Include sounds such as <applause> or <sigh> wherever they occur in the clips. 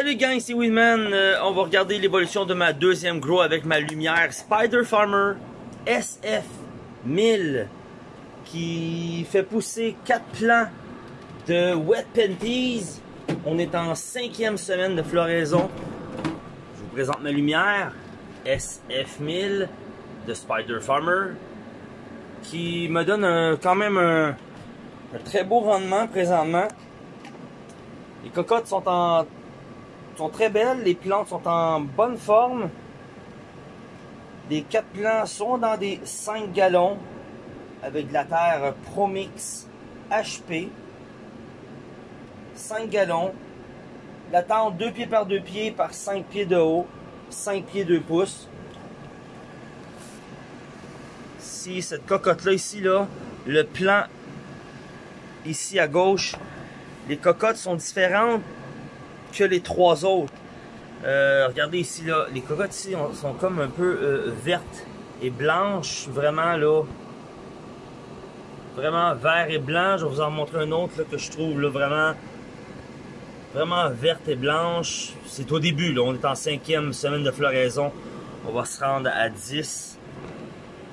Salut gang, c'est Winman. Euh, on va regarder l'évolution de ma deuxième grow avec ma lumière Spider Farmer SF1000 qui fait pousser 4 plants de Wet Panties. On est en cinquième semaine de floraison. Je vous présente ma lumière SF1000 de Spider Farmer qui me donne quand même un très beau rendement présentement. Les cocottes sont en sont très belles, les plantes sont en bonne forme. Les quatre plants sont dans des 5 gallons avec de la terre Promix HP. 5 gallons. La tente 2 pieds par 2 pieds par 5 pieds de haut. 5 pieds 2 pouces. Si cette cocotte-là ici, là, le plan ici à gauche, les cocottes sont différentes que les trois autres. Euh, regardez ici, là, les cocottes ici sont comme un peu euh, vertes et blanches, vraiment là. Vraiment vert et blanc. Je vais vous en montrer un autre que je trouve là, vraiment vraiment verte et blanche. C'est au début, là. on est en cinquième semaine de floraison. On va se rendre à 10.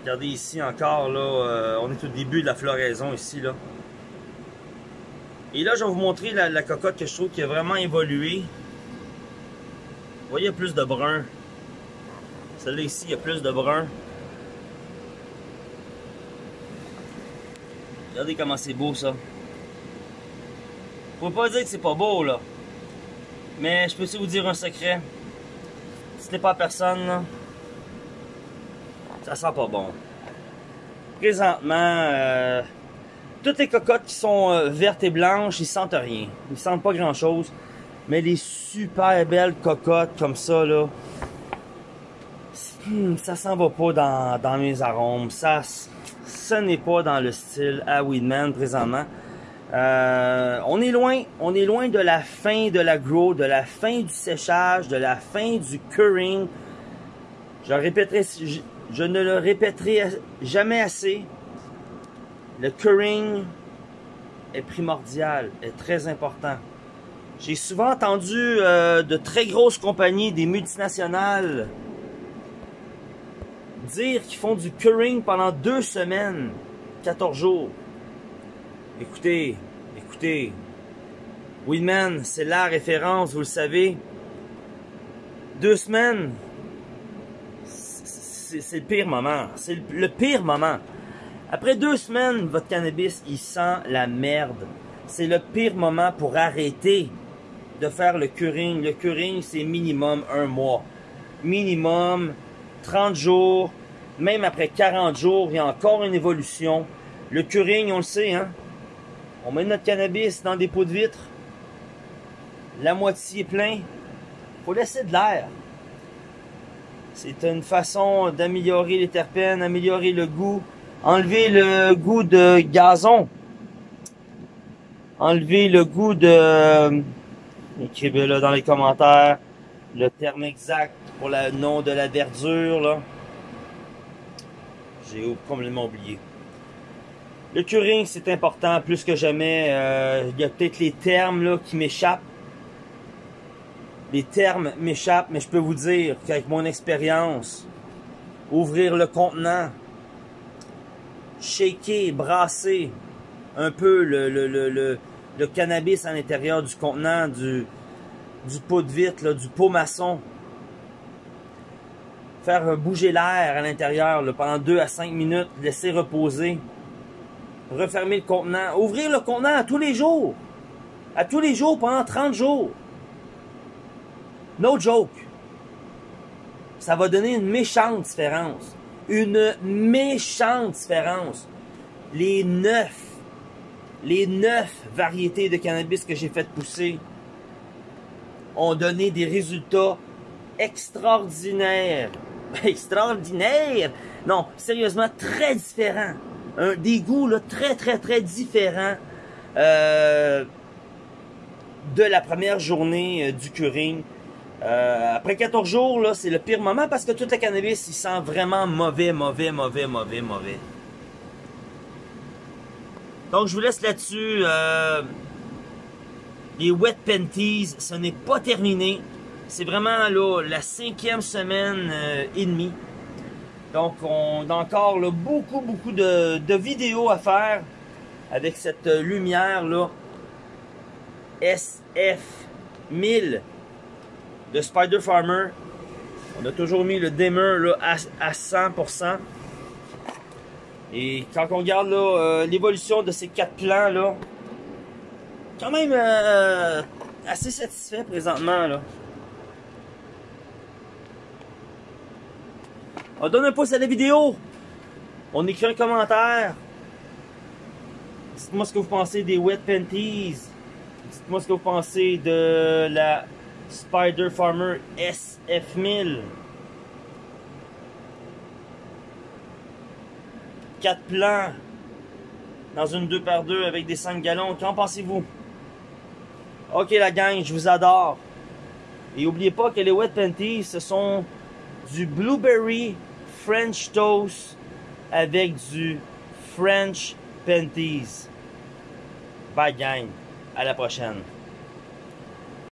Regardez ici encore, là, euh, on est au début de la floraison ici. là. Et là, je vais vous montrer la, cocotte que je trouve qui a vraiment évolué. Vous voyez, il y a plus de brun. Celle-là ici, il y a plus de brun. Regardez comment c'est beau, ça. Faut pas dire que c'est pas beau, là. Mais je peux aussi vous dire un secret? Ce n'est pas personne, là, ça sent pas bon. Présentement, euh, toutes les cocottes qui sont euh, vertes et blanches, ils sentent rien. Ils sentent pas grand chose. Mais les super belles cocottes comme ça, là, hmm, ça s'en va pas dans, mes arômes. Ça, ce n'est pas dans le style à Weedman présentement. Euh, on est loin, on est loin de la fin de la grow, de la fin du séchage, de la fin du curing. Je, répéterai, je ne le répéterai jamais assez. Le curing est primordial, est très important. J'ai souvent entendu euh, de très grosses compagnies, des multinationales, dire qu'ils font du curing pendant deux semaines, 14 jours. Écoutez, écoutez, Weedman, c'est la référence, vous le savez. Deux semaines, c'est le pire moment. C'est le pire moment. Après deux semaines, votre cannabis, il sent la merde. C'est le pire moment pour arrêter de faire le curing. Le curing, c'est minimum un mois. Minimum 30 jours. Même après 40 jours, il y a encore une évolution. Le curing, on le sait, hein. On met notre cannabis dans des pots de vitre. La moitié est plein. Faut laisser de l'air. C'est une façon d'améliorer les terpènes, améliorer le goût, enlever le goût de gazon, enlever le goût de... Écrivez-le dans les commentaires, le terme exact pour le nom de la verdure, là. J'ai complètement oublié. Le curing, c'est important plus que jamais. Euh, il y a peut-être les termes là, qui m'échappent. Les termes m'échappent, mais je peux vous dire qu'avec mon expérience, ouvrir le contenant, shaker, brasser un peu le, cannabis à l'intérieur du contenant, du, du pot de vitre, du pot maçon. Faire bouger l'air à l'intérieur pendant 2 à 5 minutes, laisser reposer. Refermer le contenant. Ouvrir le contenant à tous les jours. À tous les jours pendant 30 jours. No joke. Ça va donner une méchante différence une méchante différence. Les neuf, les neuf variétés de cannabis que j'ai fait pousser ont donné des résultats extraordinaires. <laughs> Extraordinaires! Non, sérieusement, très différents. Un, des goûts là, très, très, très différents euh, de la première journée euh, du curing. Euh, après 14 jours, là, c'est le pire moment parce que tout le cannabis, il sent vraiment mauvais, mauvais, mauvais, mauvais, mauvais. Donc, je vous laisse là-dessus. Euh, les Wet Panties, ce n'est pas terminé. C'est vraiment là, la cinquième semaine euh, et demie. Donc, on a encore là, beaucoup, beaucoup de, de, vidéos à faire avec cette lumière là SF1000 de Spider Farmer. On a toujours mis le dimmer là, à, à 100%. Et quand on regarde euh, l'évolution de ces quatre plans là, quand même euh, assez satisfait présentement là. On donne un pouce à la vidéo. On écrit un commentaire. Dites-moi ce que vous pensez des Wet Panties. Dites-moi ce que vous pensez de la Spider Farmer SF1000. 4 plans dans une 2x2 avec des 5 gallons. Qu'en pensez-vous? Ok la gang, je vous adore. Et n'oubliez pas que les Wet Panties, ce sont du Blueberry French Toast avec du French Panties. Bye gang, à la prochaine.